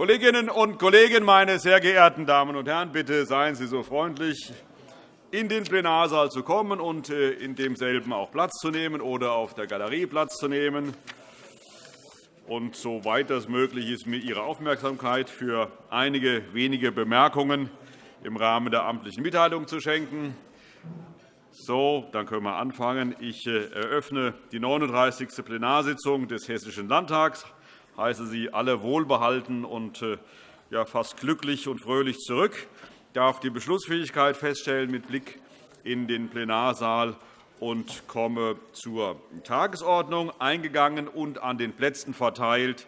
Kolleginnen und Kollegen, meine sehr geehrten Damen und Herren! Bitte seien Sie so freundlich, in den Plenarsaal zu kommen und äh, in demselben auch Platz zu nehmen oder auf der Galerie Platz zu nehmen. Und soweit das möglich ist, mir Ihre Aufmerksamkeit für einige wenige Bemerkungen im Rahmen der amtlichen Mitteilung zu schenken. So, dann können wir anfangen. Ich äh, eröffne die 39. Plenarsitzung des Hessischen Landtags. Heiße Sie alle wohlbehalten und äh, ja, fast glücklich und fröhlich zurück. Ich darf die Beschlussfähigkeit feststellen mit Blick in den Plenarsaal und komme zur Tagesordnung. Eingegangen und an den Plätzen verteilt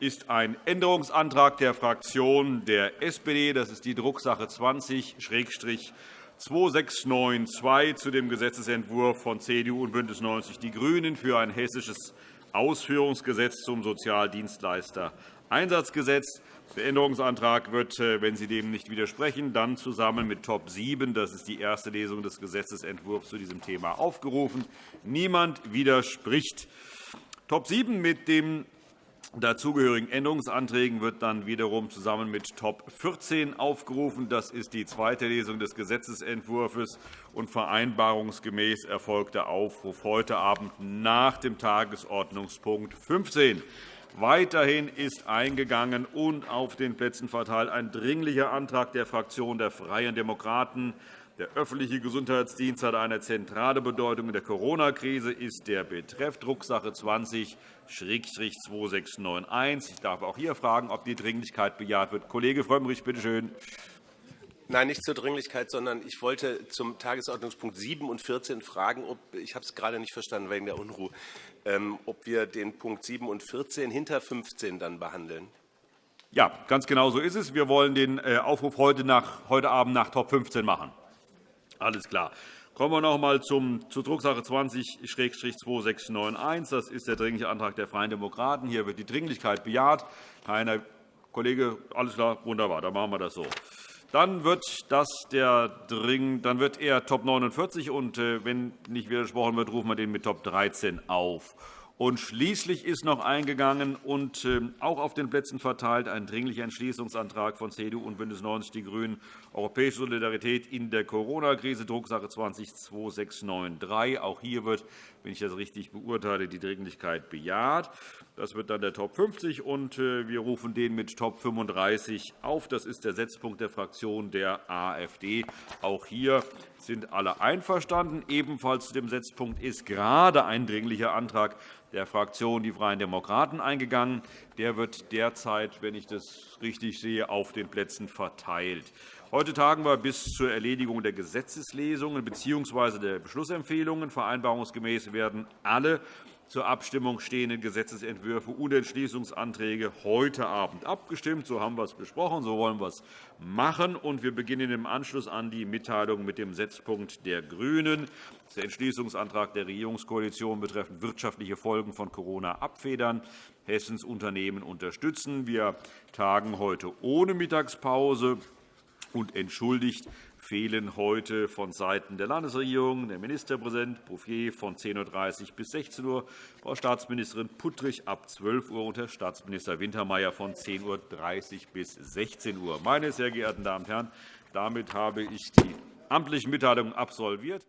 ist ein Änderungsantrag der Fraktion der SPD. Das ist die Drucksache 20-2692 zu dem Gesetzentwurf von CDU und BÜNDNIS 90 die GRÜNEN für ein hessisches Ausführungsgesetz zum Sozialdienstleister-Einsatzgesetz. Der Änderungsantrag wird, äh, wenn Sie dem nicht widersprechen, dann zusammen mit Top 7, das ist die erste Lesung des Gesetzentwurfs zu diesem Thema, aufgerufen. Niemand widerspricht. Top 7 mit dem dazugehörigen Änderungsanträgen wird dann wiederum zusammen mit Top 14 aufgerufen. Das ist die zweite Lesung des Gesetzentwurfs und vereinbarungsgemäß erfolgt der Aufruf heute Abend nach dem Tagesordnungspunkt 15. Weiterhin ist eingegangen und auf den Plätzen verteilt ein Dringlicher Antrag der Fraktion der Freien Demokraten. Der öffentliche Gesundheitsdienst hat eine zentrale Bedeutung in der Corona-Krise, ist der Betreff Drucksache 20-2691. Ich darf auch hier fragen, ob die Dringlichkeit bejaht wird. Kollege Frömmrich, bitte schön. Nein, nicht zur Dringlichkeit, sondern ich wollte zum Tagesordnungspunkt 7 und 14 fragen, ob, ich habe es gerade nicht verstanden wegen der Unruhe, ähm, ob wir den Punkt 7 und 14 hinter 15 dann behandeln. Ja, ganz genau so ist es. Wir wollen den äh, Aufruf heute, nach, heute Abend nach Top 15 machen. Alles klar. Kommen wir noch einmal zur Drucksache 20-2691. Das ist der Dringliche Antrag der Freien Demokraten. Hier wird die Dringlichkeit bejaht. Keiner Kollege, alles klar, wunderbar, dann machen wir das so. Dann wird, das der Dring, dann wird er Top 49 und äh, wenn nicht widersprochen wird, rufen wir den mit Top 13 auf. Und schließlich ist noch eingegangen und ähm, auch auf den Plätzen verteilt ein Dringlicher Entschließungsantrag von CDU und BÜNDNIS 90 die GRÜNEN, Europäische Solidarität in der Corona-Krise, Drucksache 20-2693. Auch hier wird, wenn ich das richtig beurteile, die Dringlichkeit bejaht. Das wird dann der Top 50, und äh, wir rufen den mit Top 35 auf. Das ist der Setzpunkt der Fraktion der AfD. Auch hier sind alle einverstanden. Ebenfalls zu dem Setzpunkt ist gerade ein Dringlicher Antrag der Fraktion Die Freien Demokraten eingegangen. Der wird derzeit, wenn ich das richtig sehe, auf den Plätzen verteilt. Heute tagen wir bis zur Erledigung der Gesetzeslesungen bzw. der Beschlussempfehlungen. Vereinbarungsgemäß werden alle zur Abstimmung stehenden Gesetzentwürfe und Entschließungsanträge heute Abend abgestimmt. So haben wir es besprochen, so wollen wir es machen. Und wir beginnen im Anschluss an die Mitteilung mit dem Setzpunkt der GRÜNEN. Der Entschließungsantrag der Regierungskoalition betreffend wirtschaftliche Folgen von Corona abfedern, Hessens Unternehmen unterstützen. Wir tagen heute ohne Mittagspause und entschuldigt fehlen heute vonseiten der Landesregierung der Ministerpräsident Bouffier von 10.30 Uhr bis 16 Uhr, Frau Staatsministerin Puttrich ab 12 Uhr und Herr Staatsminister Wintermeyer von 10.30 Uhr bis 16 Uhr. Meine sehr geehrten Damen und Herren, damit habe ich die amtlichen Mitteilungen absolviert.